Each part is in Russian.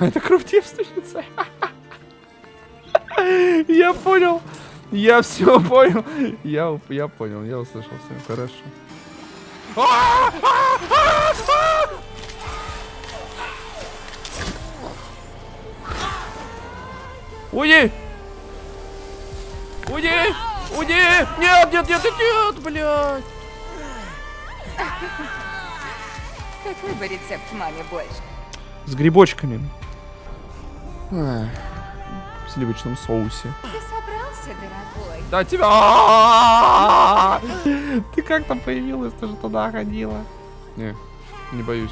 Это кровь девственницы. Я понял. Я все понял. Я, я понял, я услышал все. Хорошо. Уйди! Уйди! Уйди! Нет, нет, нет, нет, блядь! Какой бы рецепт маме больше? С грибочками. В сливочном соусе. Ты собрался, дорогой? Да тебя! Ты как там появилась? Ты же туда ходила. Не, не боюсь.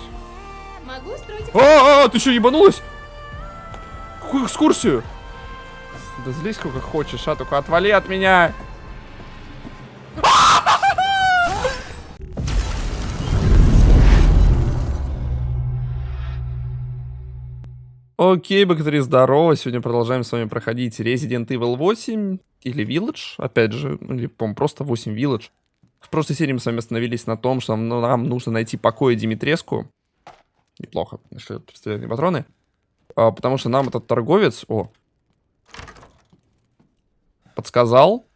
Могу устроить А, а, ты что, ебанулась? Какую экскурсию? Да злись сколько хочешь, а только отвали от меня. Окей, богатыри, здорово. Сегодня продолжаем с вами проходить Resident Evil 8 или Village. Опять же, ну, или, по просто 8 Village. В прошлой серии мы с вами остановились на том, что нам, ну, нужно найти покой Димитреску. Неплохо, нашли пистолетные патроны. А, потому что нам этот торговец... О! Подсказал.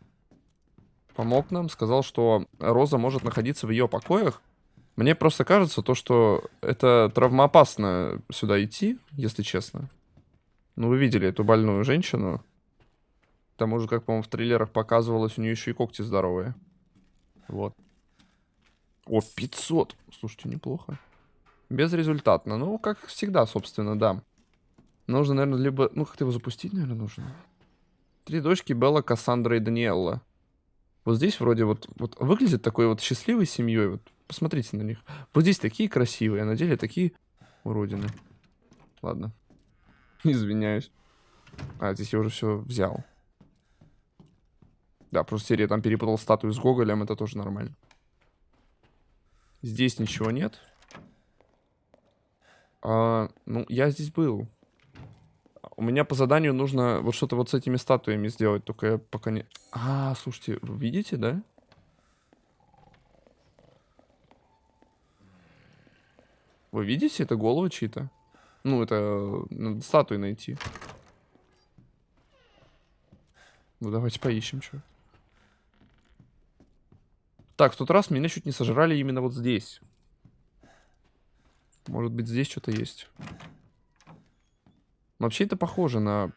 Помог нам. Сказал, что Роза может находиться в ее покоях. Мне просто кажется, то, что это травмоопасно сюда идти, если честно. Ну, вы видели эту больную женщину. К тому же, как, по-моему, в трейлерах показывалось, у нее еще и когти здоровые. Вот. О, 500. Слушайте, неплохо. Безрезультатно. Ну, как всегда, собственно, да. Нужно, наверное, либо... Ну, как-то его запустить, наверное, нужно. Три дочки Белла, Кассандра и Даниэлла. Вот здесь вроде вот, вот выглядит такой вот счастливой семьей. Вот посмотрите на них. Вот здесь такие красивые, а на деле такие уродины. Ладно. Извиняюсь. А, здесь я уже все взял. Да, просто серия там перепутал статую с Гоголем, это тоже нормально. Здесь ничего нет. А, ну, я здесь был. У меня по заданию нужно вот что-то вот с этими статуями сделать, только я пока не... А, слушайте, видите, да? Вы видите, это головы чьи-то? Ну, это надо статуи найти. Ну, давайте поищем, что. Так, в тот раз меня чуть не сожрали именно вот здесь. Может быть, здесь что-то есть. Вообще это похоже на...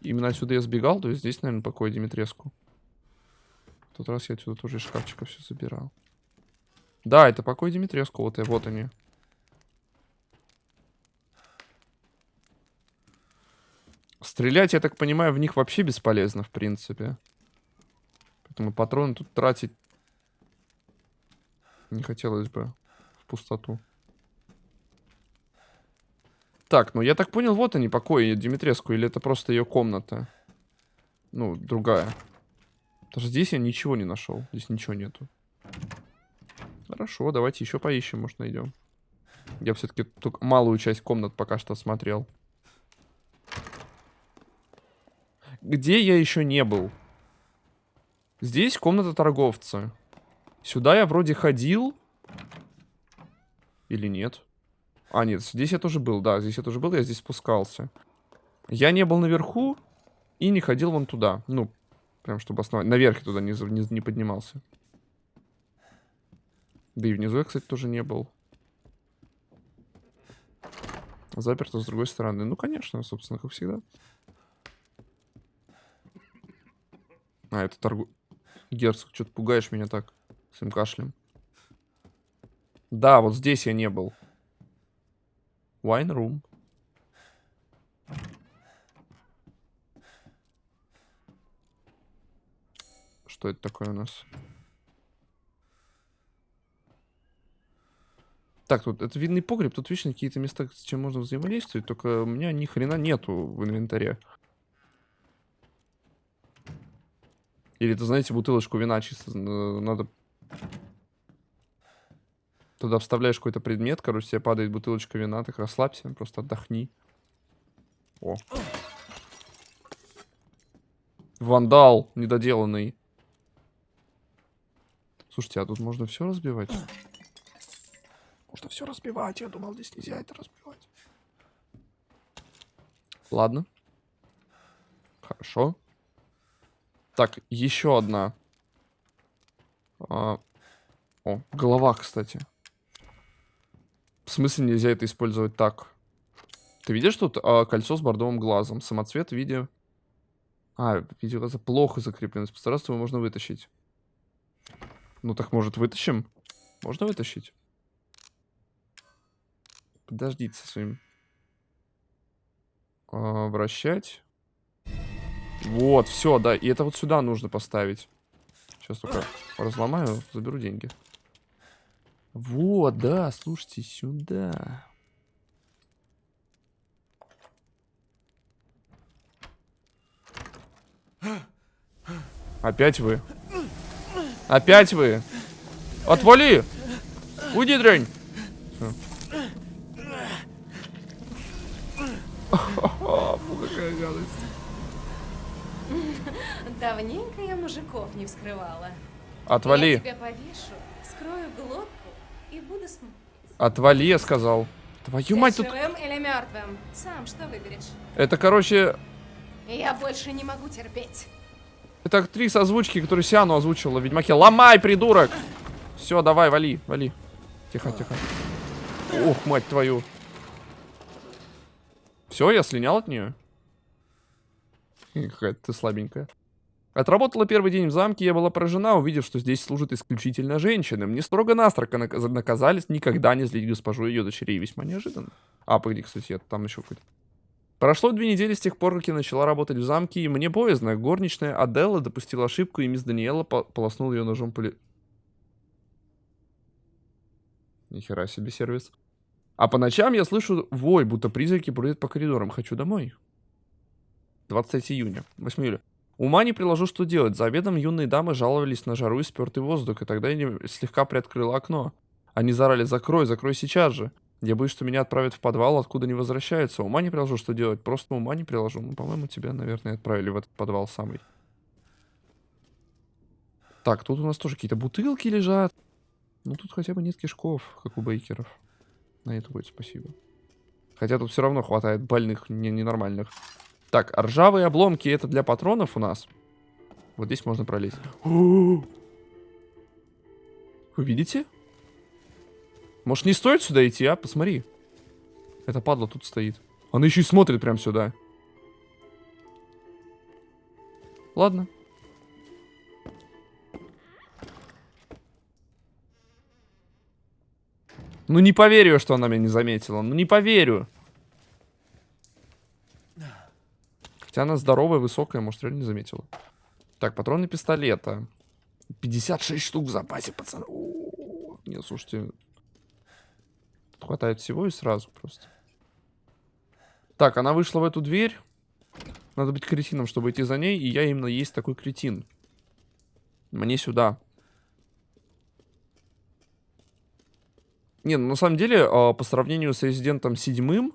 Именно отсюда я сбегал, то есть здесь, наверное, покой Димитреску. В тот раз я отсюда тоже из шкафчика все забирал. Да, это покой Димитреску, вот, вот они. Стрелять, я так понимаю, в них вообще бесполезно, в принципе. Поэтому патроны тут тратить не хотелось бы в пустоту. Так, ну я так понял, вот они, покои Димитреску, или это просто ее комната? Ну, другая. Даже здесь я ничего не нашел. Здесь ничего нету. Хорошо, давайте еще поищем, может найдем. Я все-таки только малую часть комнат пока что осмотрел. Где я еще не был? Здесь комната торговца. Сюда я вроде ходил. Или нет? А, нет, здесь я тоже был, да, здесь я тоже был, я здесь спускался. Я не был наверху и не ходил вон туда. Ну, прям чтобы основать. Наверх я туда не, не, не поднимался. Да и внизу я, кстати, тоже не был. Заперто с другой стороны. Ну, конечно, собственно, как всегда. А, это торгу... Герцог, что-то пугаешь меня так. Своим кашлем. Да, вот здесь я не был. Wine room. Что это такое у нас? Так, тут это винный погреб, тут вечно какие-то места, с чем можно взаимодействовать, только у меня ни хрена нету в инвентаре. Или это, знаете, бутылочку вина чисто э, надо... Туда вставляешь какой-то предмет, короче, тебе падает бутылочка вина, так расслабься, просто отдохни. О. Вандал недоделанный. Слушайте, а тут можно все разбивать? Можно все разбивать, я думал, здесь нельзя это разбивать. Ладно. Хорошо. Так, еще одна. А, О, голова, кстати. В смысле нельзя это использовать так? Ты видишь тут а, кольцо с бордовым глазом? Самоцвет в виде... А, в виде плохо закреплено. Постараться его можно вытащить. Ну так, может, вытащим? Можно вытащить? Подождите со своим... А, вращать. Вот, все, да. И это вот сюда нужно поставить. Сейчас только разломаю, заберу деньги. Вот, да, слушайте, сюда. Опять вы. Опять вы. Отвали! Уйди, дрянь! Всё. Гадость. Давненько я мужиков не вскрывала. Отвали. Я тебя повешу, вскрою глотку и буду смотреть. Отвали, я сказал. Твою Ты мать, тут... живым или мертвым? Сам что выберешь? Это, короче, Я больше не могу терпеть. это актриса озвучки, которую Сиану озвучила в Ведьмаке. Ломай, придурок! Все, давай, вали, вали. Тихо, тихо. Ух, мать твою. Все, я слинял от нее. Какая ты слабенькая. Отработала первый день в замке, я была поражена, увидев, что здесь служат исключительно женщины. Мне строго-настрого нак- наказали никогда не злить госпожу и ее дочерей. Весьма неожиданно. А, погоди, кстати, я там еще какой-то. Прошло две недели с тех пор, как я начала работать в замке, и мне боязно. Горничная Аделла допустила ошибку, и мисс Даниэла по- полоснула ее ножом по ли... Нихера себе сервис. А по ночам я слышу вой, будто призраки бродят по коридорам. Хочу домой. 20 июня. 8 июля. Ума не приложу, что делать. За обедом юные дамы жаловались на жару и спертый воздух, и тогда я слегка приоткрыла окно. Они зарали «Закрой, закрой сейчас же». Я боюсь, что меня отправят в подвал, откуда не возвращаются. Ума не приложу, что делать. Просто ума не приложу. Ну, по-моему, тебя, наверное, отправили в этот подвал самый. Так, тут у нас тоже какие-то бутылки лежат. Ну, тут хотя бы нет кишков, как у бейкеров. На это будет спасибо. Хотя тут все равно хватает больных, не- ненормальных. Так, ржавые обломки это для патронов у нас. Вот здесь можно пролезть. Вы видите? Может, не стоит сюда идти, а? Посмотри. Это падла тут стоит. Она еще и смотрит прям сюда. Ладно. Ну не поверю, что она меня не заметила. Ну не поверю. Хотя она здоровая, высокая, может, реально не заметила. Так, патроны пистолета. 56 штук в запасе, пацаны. О, Нет, слушайте. Тут хватает всего и сразу просто. Так, она вышла в эту дверь. Надо быть кретином, чтобы идти за ней. И я именно есть такой кретин. Мне сюда. Не, ну на самом деле, а, по сравнению с Резидентом седьмым,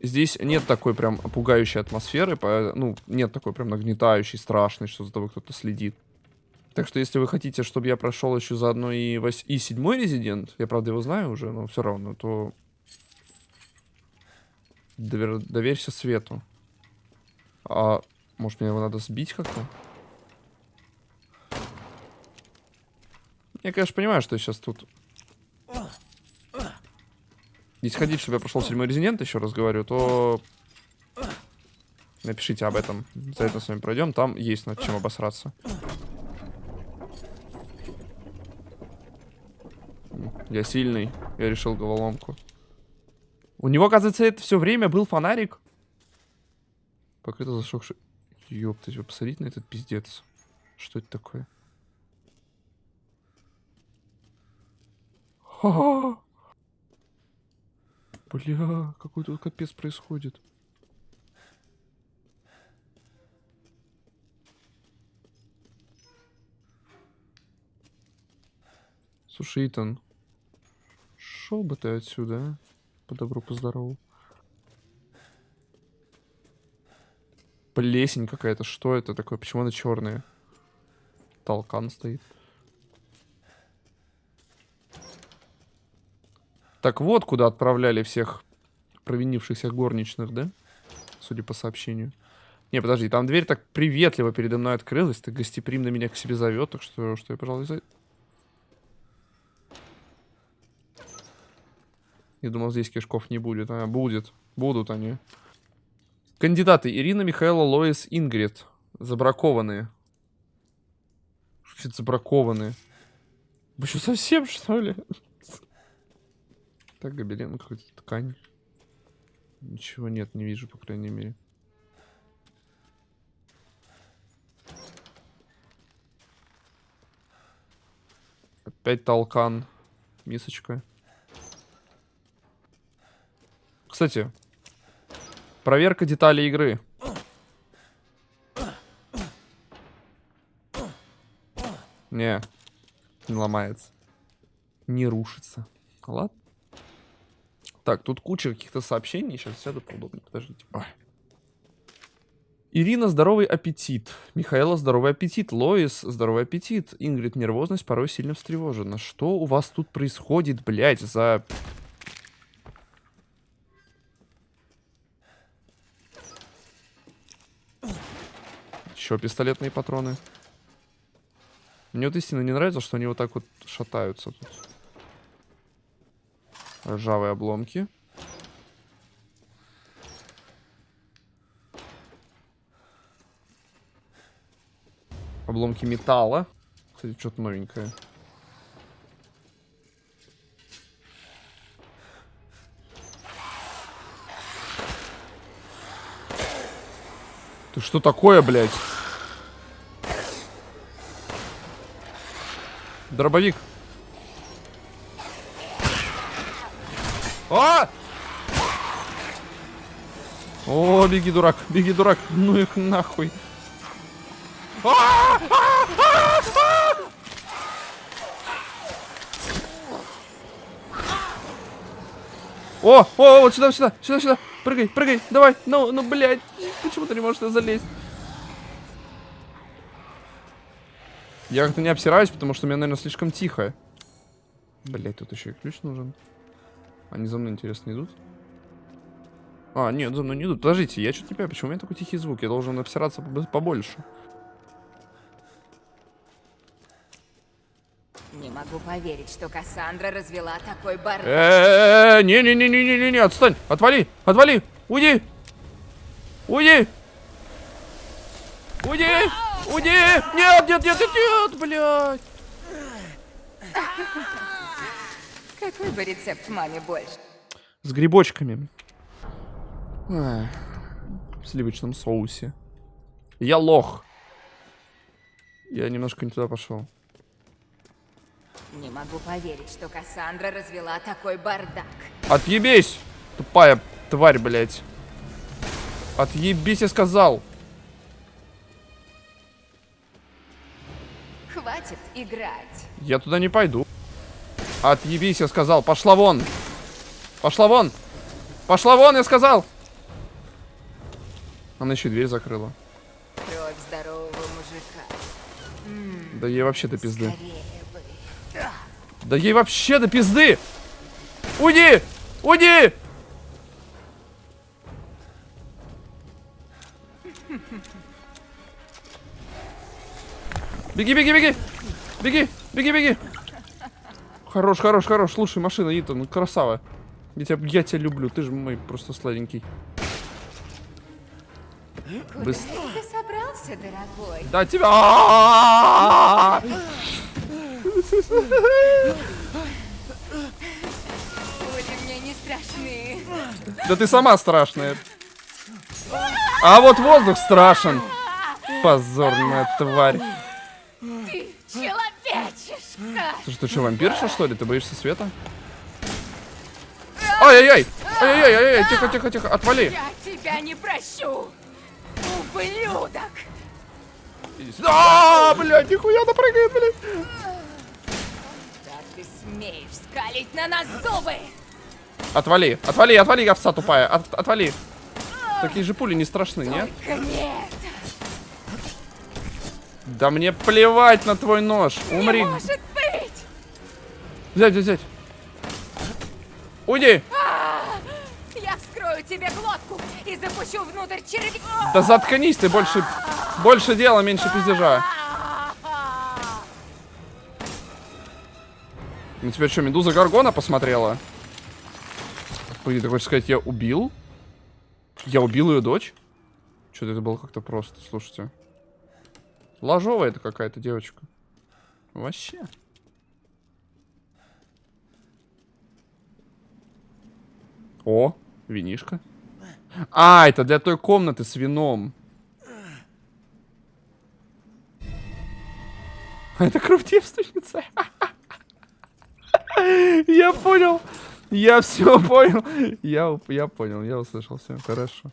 здесь нет такой прям пугающей атмосферы, ну, нет такой прям нагнетающей, страшной, что за тобой кто-то следит. Так что, если вы хотите, чтобы я прошел еще заодно и, вось... и седьмой Резидент, я, правда, его знаю уже, но все равно, то довер- доверься свету. А может, мне его надо сбить как-то? Я, конечно, понимаю, что сейчас тут... Если хотите, чтобы я прошел седьмой резидент, еще раз говорю, то... Напишите об этом. За это с вами пройдем. Там есть над чем обосраться. Я сильный. Я решил головоломку. У него, оказывается, это все время был фонарик. Покрыто зашокший... Ёптать, вы посмотрите на этот пиздец. Что это такое? Ха-ха! Бля, какой тут капец происходит. Слушай, Итан, шел бы ты отсюда, а? По добру, по здорову. Плесень какая-то, что это такое? Почему она черная? Толкан стоит. Так вот, куда отправляли всех провинившихся горничных, да? судя по сообщению. Не, подожди, там дверь так приветливо передо мной открылась, так гостеприимно меня к себе зовет, так что, что я, пожалуй, за... Я думал, здесь кишков не будет. А, будет. Будут они. Кандидаты. Ирина, Михаила, Лоис, Ингрид. Забракованные. Что забракованные? Вы что, совсем, что ли? Так, гобелен, какая-то ткань. Ничего нет, не вижу, по крайней мере. Опять толкан. Мисочка. Кстати, проверка деталей игры. Не, не ломается. Не рушится. Ладно. Так, тут куча каких-то сообщений. Сейчас сяду поудобнее. Подождите. Ой. Ирина, здоровый аппетит. Михаила, здоровый аппетит. Лоис, здоровый аппетит. Ингрид, нервозность, порой сильно встревожена. Что у вас тут происходит, блядь, за... Еще пистолетные патроны. Мне вот истинно не нравится, что они вот так вот шатаются тут. Ржавые обломки. Обломки металла. Кстати, что-то новенькое. Ты что такое, блядь? Дробовик. А! О, беги, дурак, беги, дурак. Ну их нахуй. А! А! О, о, вот сюда, сюда, сюда, сюда. Прыгай, прыгай, давай. Ну, ну, блядь. Почему ты не можешь туда залезть? Я как-то не обсираюсь, потому что мне, наверное, слишком тихо. Блять, тут еще и ключ нужен. Они за мной, интересно, идут? А, нет, за мной не идут. Подождите, я что-то не понимаю, почему у меня такой тихий звук? Я должен обсираться побольше. Не могу поверить, что Кассандра развела такой бардак. Э, не-не-не-не-не-не, отстань, отвали, отвали, уйди, уйди, уйди, уйди, нет, нет, нет, нет, нет, блядь. Какой бы рецепт маме больше? С грибочками. Ах, В сливочном соусе. Я лох. Я немножко не туда пошел. Не могу поверить, что Кассандра развела такой бардак. Отъебись, тупая тварь, блядь. Отъебись, я сказал. Хватит играть. Я туда не пойду. Отъебись, я сказал. Пошла вон. Пошла вон. Пошла вон, я сказал. Она еще дверь закрыла. Кровь здорового мужика. Да ей вообще до пизды. Да ей вообще до пизды. Уйди! Уйди! Беги, беги, беги! Беги, беги, беги! Хорош, хорош, хорош. Слушай, машина, Итан, красава. Я тебя, я тебя люблю, ты же мой просто сладенький. Куда Быс- ты собрался, дорогой? Да тебя... Пули мне не страшны. Да ты сама страшная. А вот воздух страшен. Позорная тварь. Ты человечишка. Слушай, ты что, вампирша, что ли? Ты боишься света? Ай-яй-яй! Ай-яй-яй! Тихо, тихо, тихо! Отвали! Я тебя не прощу. Ублюдок. А, блядь, нихуя она прыгает, блядь! Как ты смеешь скалить на нас зубы? Отвали, отвали, отвали, овца тупая, от- отвали. Такие же пули не страшны, нет? Только нет. Да мне плевать на твой нож. Умри. Не может. Взять, взять, взять. Уйди. Я вскрою тебе глотку и запущу внутрь червей. Да заткнись ты, больше, больше дела, меньше пиздежа. Ну теперь что, Медуза Гаргона посмотрела? Погоди, ты хочешь сказать, я убил? Я убил ее дочь? Что-то это было как-то просто, слушайте. Ложовая это какая-то девочка. Вообще. О, винишка. А, это для той комнаты с вином. Это кровь. Я понял. Я все понял. Я, я понял, я услышал все. Хорошо.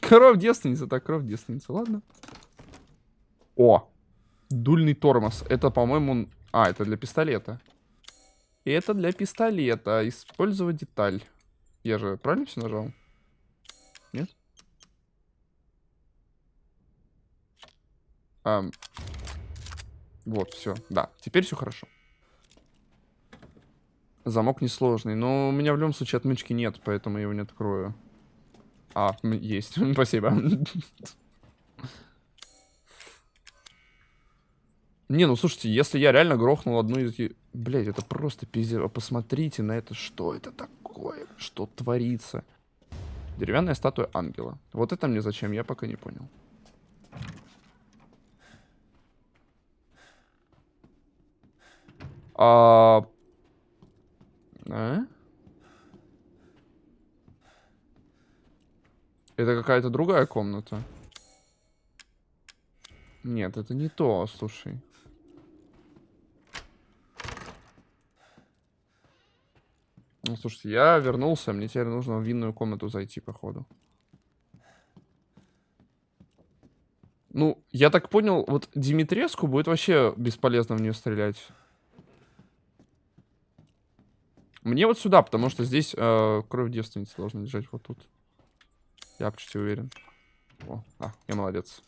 Кровь девственница, так кровь девственница, ладно. О, дульный тормоз. Это, по-моему... А, это для пистолета. И это для пистолета. Использовать деталь. Я же правильно все нажал? Нет? А, вот, все. Да, теперь все хорошо. Замок несложный. Но у меня в любом случае отмычки нет, поэтому я его не открою. А, есть. Спасибо. Не, ну слушайте, если я реально грохнул одну из... Блять, это просто пиздец. Посмотрите на это, что это такое? Что творится? Деревянная статуя ангела. Вот это мне зачем, я пока не понял. А... а? Это какая-то другая комната. Нет, это не то, слушай. Ну, слушайте, я вернулся, мне теперь нужно в винную комнату зайти, походу. Ну, я так понял, вот Димитреску будет вообще бесполезно в нее стрелять. Мне вот сюда, потому что здесь э, кровь девственницы должна лежать вот тут. Я почти уверен. О, а, я молодец.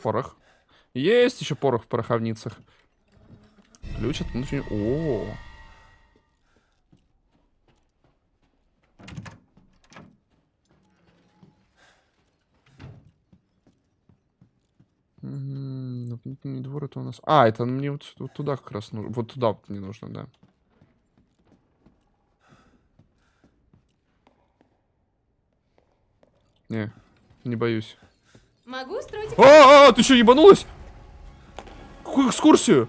Порох. Есть еще порох в пороховницах. Ключ от внутреннего... О, -о, О. Внутренний двор это у нас... А, это мне вот, вот туда как раз нужно. Вот туда вот не нужно, да. Не, не боюсь. Могу устроить... А, -а, -а ты что, ебанулась? Какую экскурсию?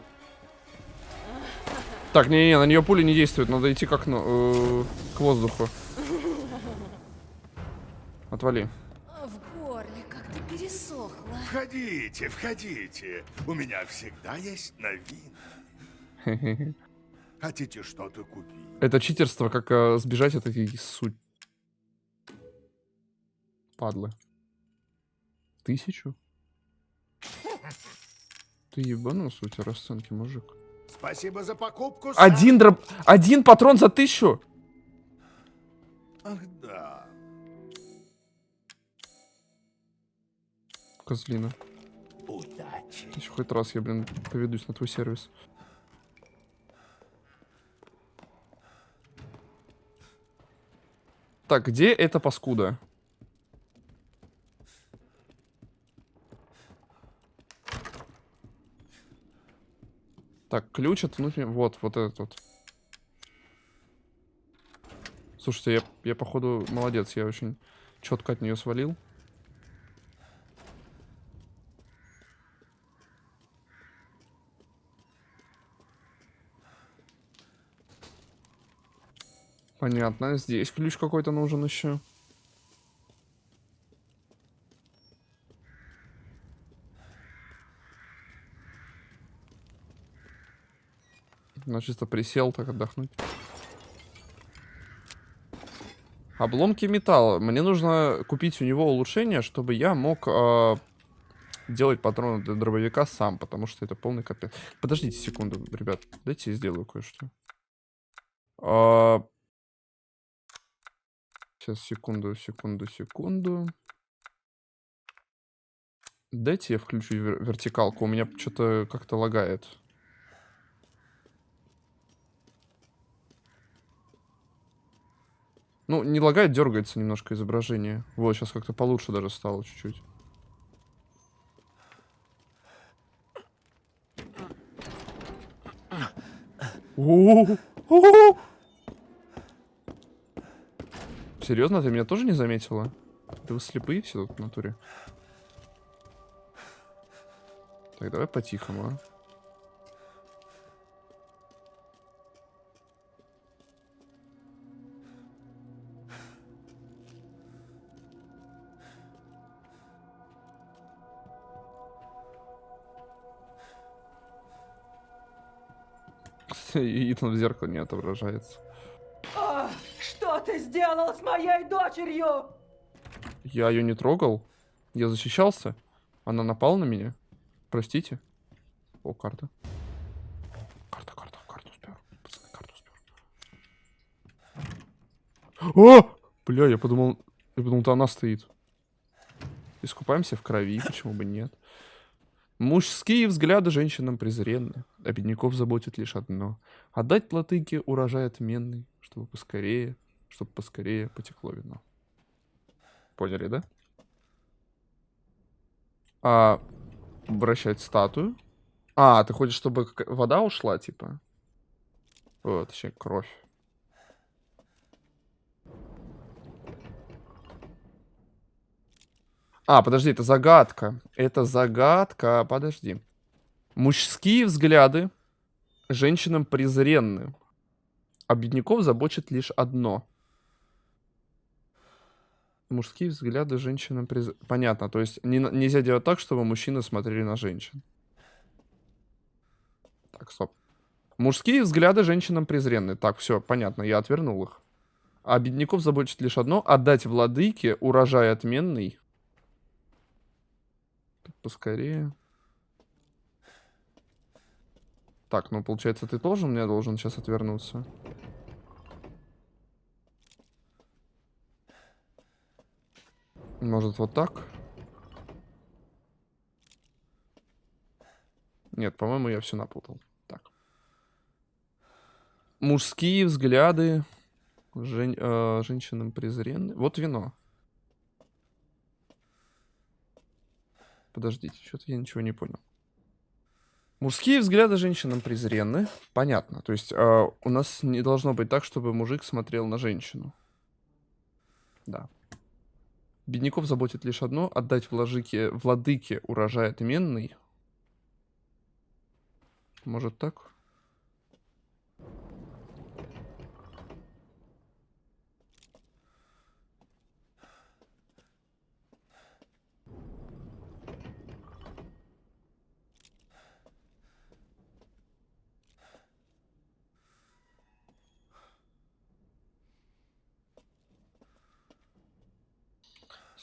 Так, не-не, на нее пули не действуют. Надо идти как ну, э, к воздуху. Отвали. В горле как-то пересохло. Входите, входите. У меня всегда есть новинки. Хотите что-то купить? Это читерство, как э, сбежать от этих суть. Падлы. Тысячу? Ты ебанулся, у тебя расценки, мужик. Спасибо за покупку. сэр. Один дроп... Один патрон за тысячу? Ах, да. Козлина. Удачи. Еще хоть раз я, блин, поведусь на твой сервис. Так, где эта паскуда? Так, ключ от внутреннего... Вот, вот этот вот. Слушайте, я, я походу молодец, я очень четко от нее свалил. Понятно, здесь ключ какой-то нужен еще. Ну, чисто присел так отдохнуть. Обломки металла. Мне нужно купить у него улучшение, чтобы я мог э, делать патроны для дробовика сам, потому что это полный капец. Подождите секунду, ребят. Дайте я сделаю кое-что. Э, сейчас, секунду, секунду, секунду. Дайте я включу вер вертикалку. У меня что-то как-то лагает. Ну, не лагает, дергается немножко изображение. Вот, сейчас как-то получше даже стало чуть-чуть. Серьезно, ты меня тоже не заметила? Да вы слепые все тут в натуре. Так, давай по-тихому, а. И Итан в зеркало не отображается. Что ты сделал с моей дочерью? Я ее не трогал. Я защищался. Она напала на меня. Простите. О, карта. Карта, карта, карту спер. Пацаны, карту спер. О! Бля, я подумал... Я подумал, то она стоит. Искупаемся в крови, почему бы нет. Мужские взгляды женщинам презренны, а бедняков заботит лишь одно — отдать платыке урожай отменный, чтобы поскорее, чтобы поскорее потекло вино. Поняли, да? А, вращать статую. А, ты хочешь, чтобы вода ушла, типа? Вот, точнее, кровь. А, подожди, это загадка. Это загадка. Подожди. Мужские взгляды женщинам презренны. А бедняков забочит лишь одно. Мужские взгляды женщинам приз... Понятно, то есть не, нельзя делать так, чтобы мужчины смотрели на женщин. Так, стоп. Мужские взгляды женщинам презренны. Так, все, понятно, я отвернул их. А бедняков забочит лишь одно — отдать владыке урожай отменный. Поскорее. Так, ну получается, ты тоже мне должен сейчас отвернуться. Может, вот так? Нет, по-моему, я все напутал. Так. Мужские взгляды жен- э, женщинам презренны. Вот вино. Подождите, что-то я ничего не понял. Мужские взгляды женщинам презренны. Понятно. То есть э, у нас не должно быть так, чтобы мужик смотрел на женщину. Да. Бедняков заботит лишь одно — отдать владыке, владыке урожай отменный. Может так?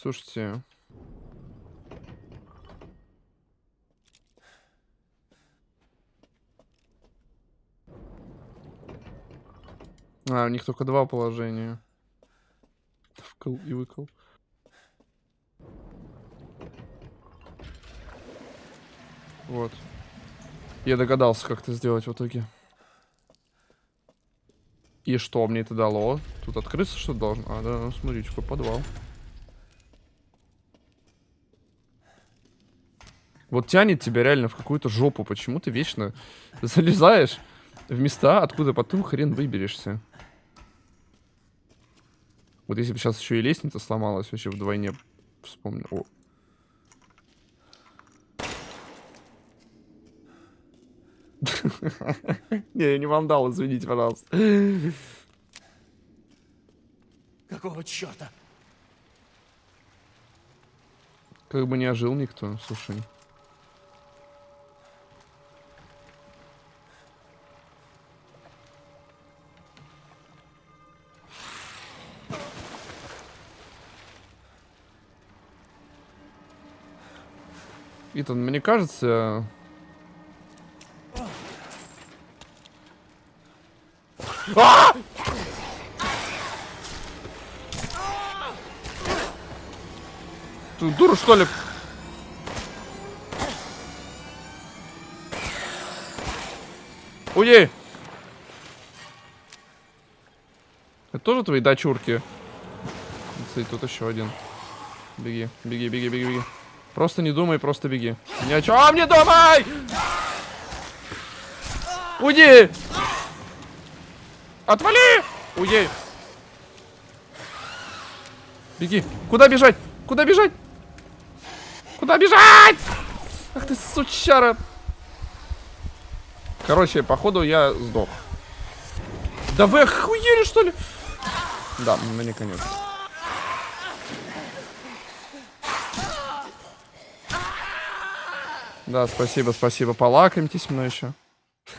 Слушайте. А, у них только два положения. Вкл и выкл. Вот. Я догадался, как это сделать в итоге. И что мне это дало? Тут открыться что должно? А, да, ну, смотрите, какой подвал. Вот тянет тебя реально в какую-то жопу. Почему ты вечно залезаешь в места, откуда потом хрен выберешься? Вот если бы сейчас еще и лестница сломалась, вообще вдвойне вспомнил. О. Не, я не вандал, извините, пожалуйста. Какого черта? Как бы не ожил никто, слушай. Итан, мне кажется... А! Ты дура, что ли? Уйди! Это тоже твои дочурки? Кстати, тут еще один. Беги, беги, беги, беги, беги. Просто не думай, просто беги. Ни о чем не думай! Уйди! Отвали! Уйди! Беги! Куда бежать? Куда бежать? Куда бежать? Ах ты, сучара! Короче, походу я сдох. Да вы охуели, что ли? Да, мне конец. Да, спасибо, спасибо. Полакомьтесь мной еще.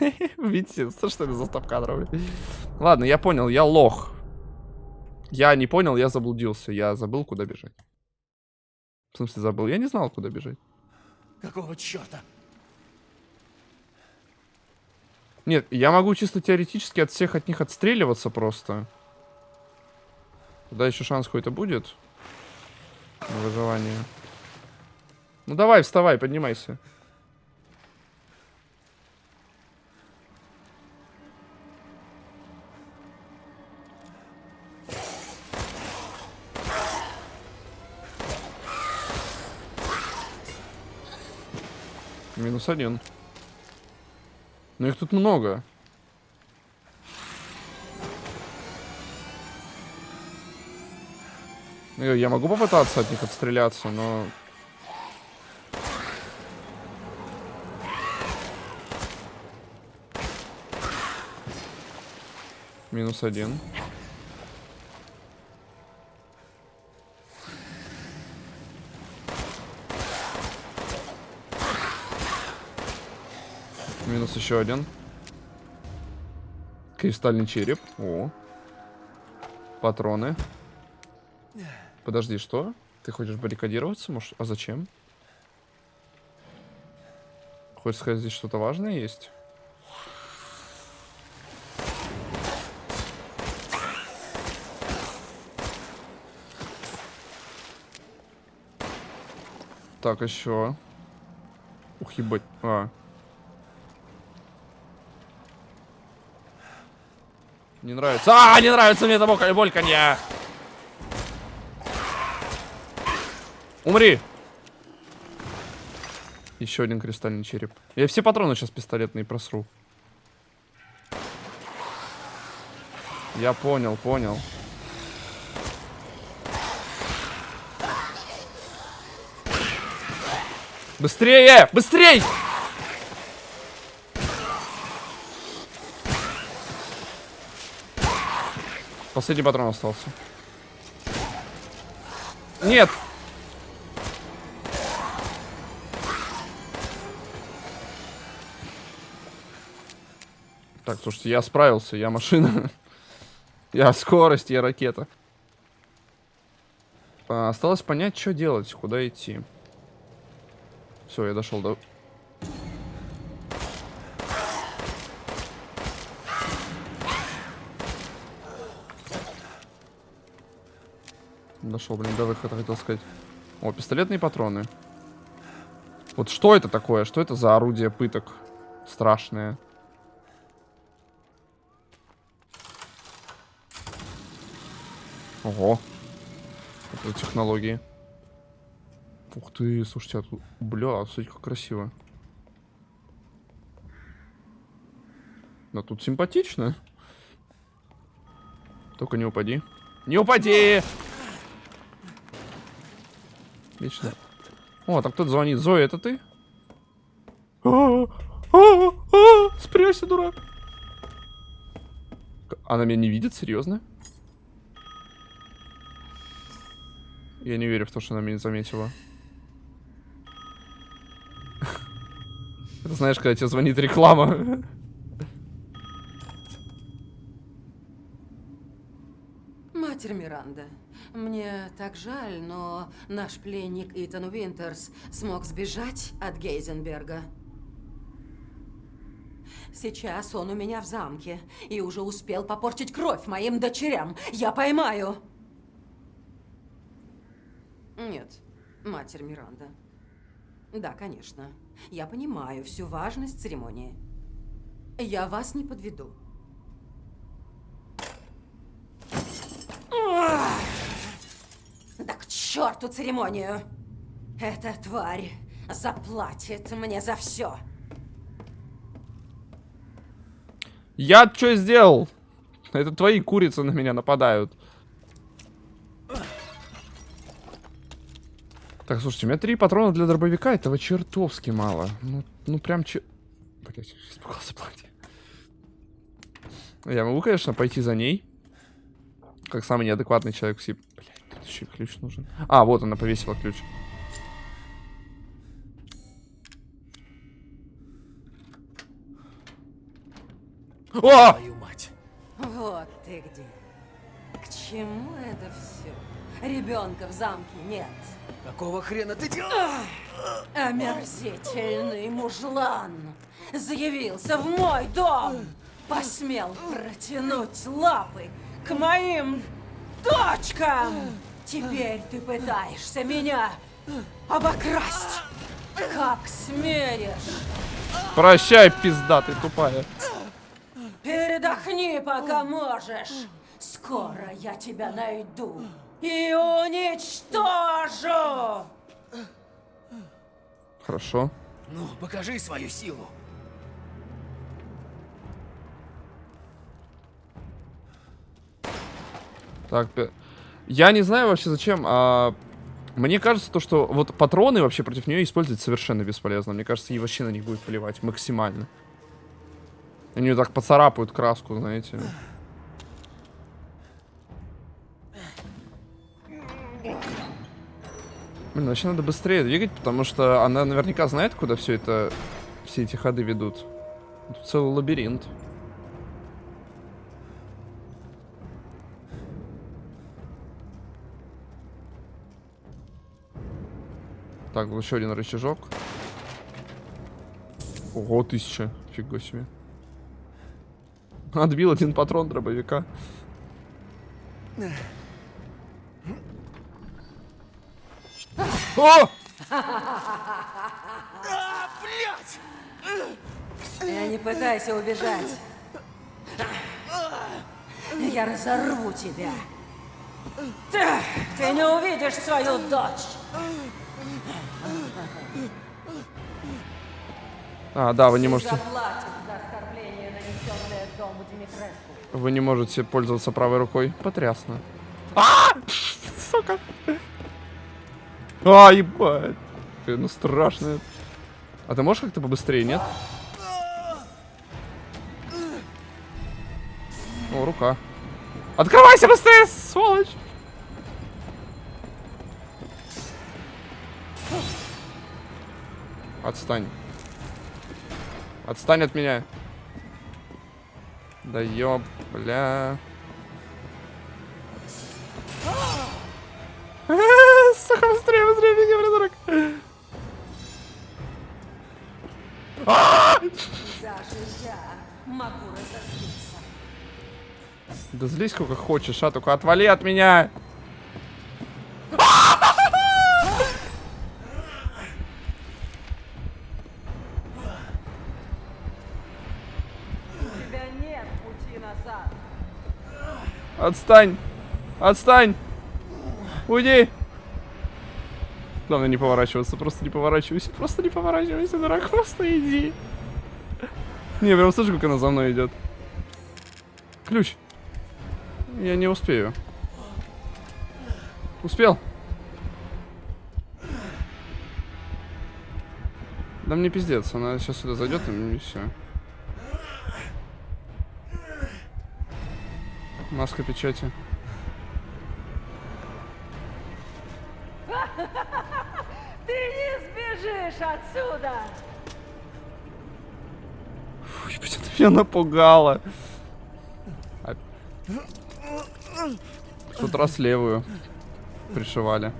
Видите, что это за стоп-кадров? Ладно, я понял, я лох. Я не понял, я заблудился. Я забыл, куда бежать. В смысле забыл? Я не знал, куда бежать. Какого черта? Нет, я могу чисто теоретически от всех от них отстреливаться просто. Туда еще шанс какой-то будет. На выживание. Ну давай, вставай, поднимайся. Минус один. Но их тут много. Я могу попытаться от них отстреляться, но... Минус один. Еще один. Кристальный череп. О. Патроны. Подожди, что? Ты хочешь баррикадироваться? Может, а зачем? Хочешь сказать, здесь что-то важное есть? Так, еще. Ух, ебать. А. Не нравится. А, не нравится мне это боль- больканье. Умри! Еще один кристальный череп. Я все патроны сейчас пистолетные просру. Я понял, понял. Быстрее! Быстрей! Последний патрон остался. Нет! Так, слушайте, я справился, я машина. я скорость, я ракета. А, осталось понять, что делать, куда идти. Все, я дошел до... Дошел, блин, до выхода, хотел сказать. О, пистолетные патроны. Вот что это такое? Что это за орудие пыток? Страшное. Ого. Это технологии. Ух ты, слушайте, а тут... Бля, смотрите, как красиво. Да тут симпатично. Только не упади. Не упади! Отлично. О, там кто-то звонит. Зоя, это ты? А, а, а, Спрячься, дурак. Она меня не видит? Серьезно? Я не верю в то, что она меня не заметила. Это знаешь, когда тебе звонит реклама. Матерь Миранда, мне так жаль, но наш пленник Итан Уинтерс смог сбежать от Гейзенберга. Сейчас он у меня в замке и уже успел попортить кровь моим дочерям. Я поймаю. Нет, Матерь Миранда. Да, конечно. Я понимаю всю важность церемонии. Я вас не подведу. Черту церемонию! Эта тварь заплатит мне за все. Я что сделал? Это твои курицы на меня нападают. Так, слушайте, у меня три патрона для дробовика, этого чертовски мало. Ну, ну прям че... Блять, испугался платье. Я могу, конечно, пойти за ней. Как самый неадекватный человек все. Блять, тут еще ключ нужен. А, вот она повесила ключ. О! Твою мать. Вот ты где. К чему это все? Ребенка в замке нет. Какого хрена ты делаешь? Омерзительный мужлан заявился в мой дом. Посмел протянуть лапы к моим дочкам. Теперь ты пытаешься меня обокрасть. Как смеешь? Прощай, пизда ты тупая. Передохни, пока можешь. Скоро я тебя найду и уничтожу. Хорошо. Ну, покажи свою силу. Так, я не знаю вообще зачем, а... Мне кажется, то, что вот патроны вообще против нее использовать совершенно бесполезно. Мне кажется, ей вообще на них будет плевать максимально. Они ее так поцарапают краску, знаете. Блин, вообще надо быстрее двигать, потому что она наверняка знает, куда все это, все эти ходы ведут. Тут целый лабиринт. Так, вот еще один рычажок. Ого, тысяча. Фига себе. Отбил один патрон дробовика. О! Я не пытайся убежать. Я разорву тебя. Ты, ты не увидишь свою дочь. А, да, вы не можете, вы не можете пользоваться правой рукой. Потрясно. А! Сука. А, ебать. Ну, страшная. А ты можешь как-то побыстрее, нет? О, рука. Открывайся быстрее, сволочь! Отстань. Отстань от меня. Да ёб, бля. Сука, быстрее, быстрее, беги, придурок. Да злись сколько хочешь, а только отвали от меня. У тебя нет пути назад. Отстань! Отстань! Уйди! Главное не поворачиваться, просто не поворачивайся, просто не поворачивайся, дурак, просто иди. Не, прям слышу, как она за мной идет. Ключ. Я не успею. Успел. Да мне пиздец, она сейчас сюда зайдет и все. Маска печати. Ты не сбежишь отсюда! Фу, ебать, это меня напугало. А- В тот раз левую пришивали.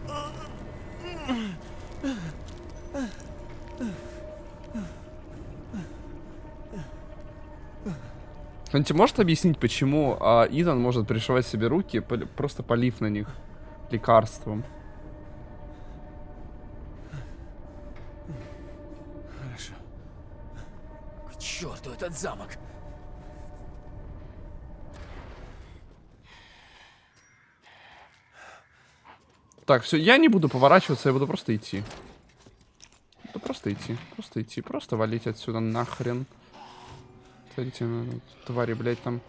Кто-нибудь может объяснить, почему а, Итан может пришивать себе руки, просто полив на них лекарством? Хорошо. К черту этот замок. Так, все, я не буду поворачиваться, я буду просто идти. Да просто идти, просто идти, просто валить отсюда нахрен. Смотрите, ну, твари, блядь, там.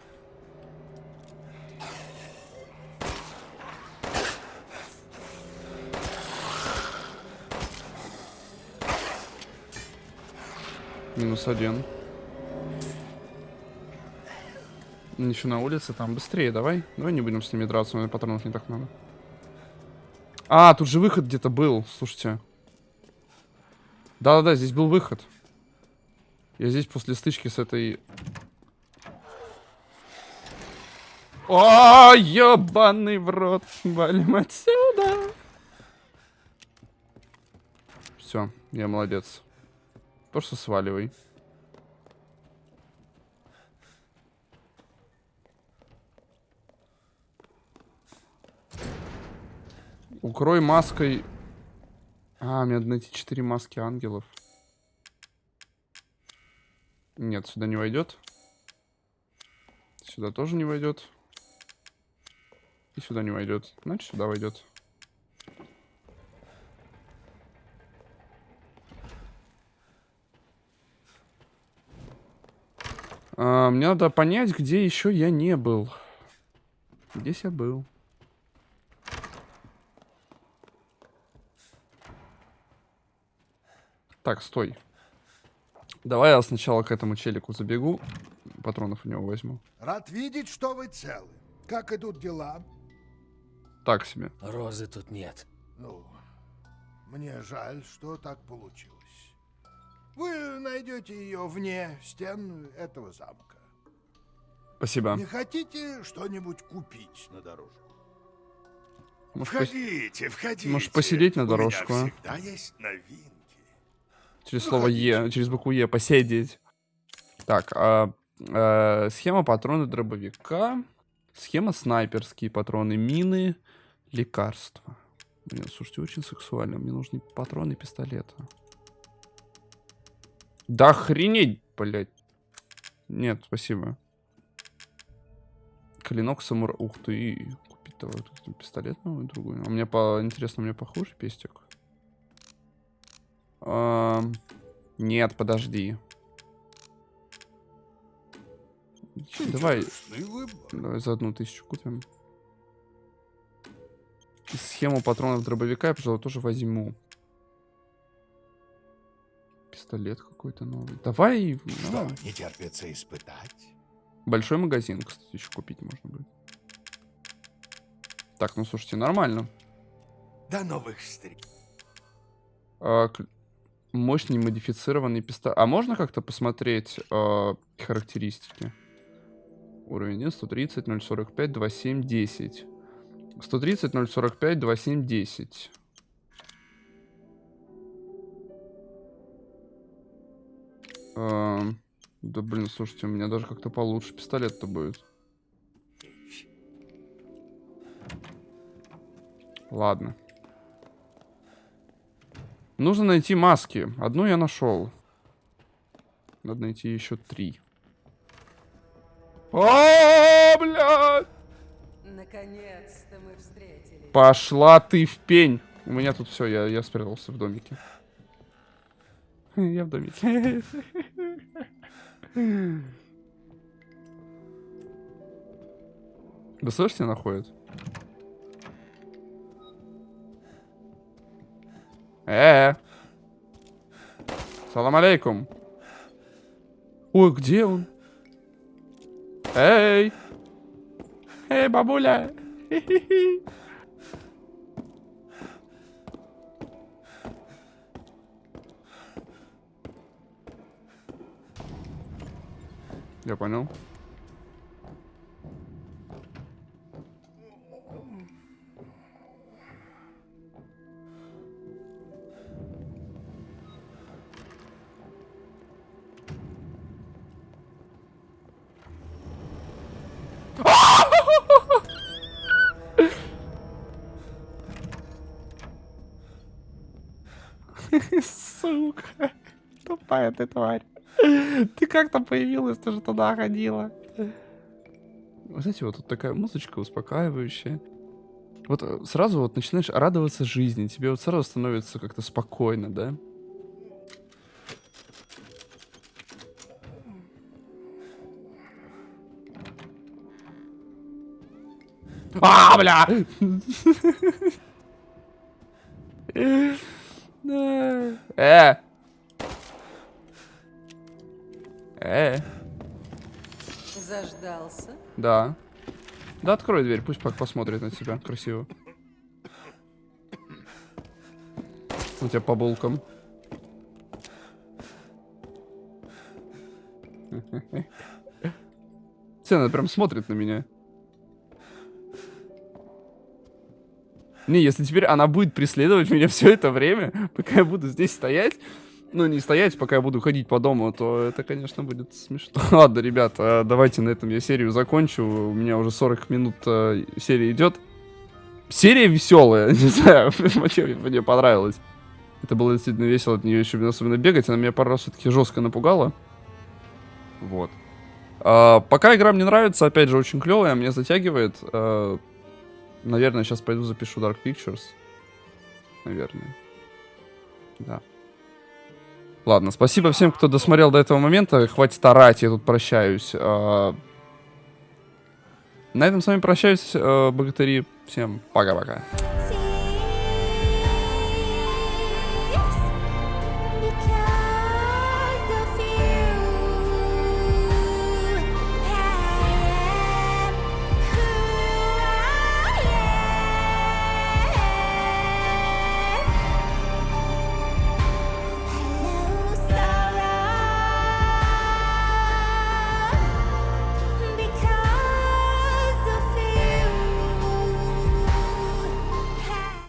Минус один. Еще на улице, там быстрее, давай. Давай не будем с ними драться, у меня патронов не так много. А, тут же выход где-то был, слушайте. Да-да-да, здесь был выход. Я здесь после стычки с этой... О, ебаный в рот. Валим отсюда. Все, я молодец. Просто сваливай. Укрой маской... А, мне надо найти 4 маски ангелов. Нет, сюда не войдет. Сюда тоже не войдет. И сюда не войдет. Значит, сюда войдет. А, мне надо понять, где еще я не был. Здесь я был. Так, стой. Давай я сначала к этому челику забегу. Патронов у него возьму. Рад видеть, что вы целы. Как идут дела? Так себе. Розы тут нет. Ну, мне жаль, что так получилось. Вы найдете ее вне стен этого замка. Спасибо. Не хотите что-нибудь купить на дорожку? Может, Входите, входите. Может, посидеть на У меня дорожку, а? всегда есть новинки. Через слово Е, через букву Е посидеть. Так, а, а, схема патроны дробовика. Схема снайперские патроны, мины, лекарства. Блин, слушайте, очень сексуально. Мне нужны патроны пистолета. Да охренеть, блядь. Нет, спасибо. Клинок самура... Ух ты. Купить давай пистолет новый, другой. А мне по... Интересно, мне похож пестик? Ам, Нет, подожди. Давай, давай за одну тысячу купим. И схему патронов дробовика я, пожалуй, тоже возьму. Пистолет какой-то новый. Давай, Что, давай. не терпится испытать? Большой магазин, кстати, еще купить можно будет. Так, ну слушайте, нормально. До новых встреч. А, мощный модифицированный пистолет. А можно как-то посмотреть а, характеристики? Уровень 1, 130, 045, 27, 10. 130, 045, 27, 10. Ам, да блин, слушайте, у меня даже как-то получше пистолет-то будет. Ладно. Нужно найти маски. Одну я нашел. Надо найти еще три. О, блядь! Наконец-то мы встретились. Пошла ты в пень. У меня тут все, я, я спрятался в домике. Я в домике. Да слышите, находит? Э, -э. Салам алейкум. Ой, где он? Эй! Эй, бабуля! Хи-хи-хи. Я понял. Тупая ты тварь. Ты как там появилась, ты же туда ходила. Вы Знаете, вот тут такая музычка успокаивающая. Вот э, сразу вот начинаешь радоваться жизни, тебе вот сразу становится как-то спокойно, да? А, бля! Да. Да открой дверь, пусть посмотрит на тебя красиво. У тебя по булкам. Цена прям смотрит на меня. Не, если теперь она будет преследовать меня все это время, пока я буду здесь стоять, ну, не стоять, пока я буду ходить по дому, то это, конечно, будет смешно. Ладно, ребят, э, давайте на этом я серию закончу. У меня уже 40 минут э, серия идет. Серия веселая, не знаю, мне, мне понравилось. Это было действительно весело, от нее еще особенно бегать. Она меня пару раз все-таки жестко напугала. Вот. А, пока игра мне нравится, опять же, очень клевая, меня затягивает. А, наверное, сейчас пойду запишу Dark Pictures. Наверное. Да. Ладно, спасибо всем, кто досмотрел до этого момента. Хватит орать, я тут прощаюсь. А, На этом с вами прощаюсь, э, богатыри. Всем пока-пока.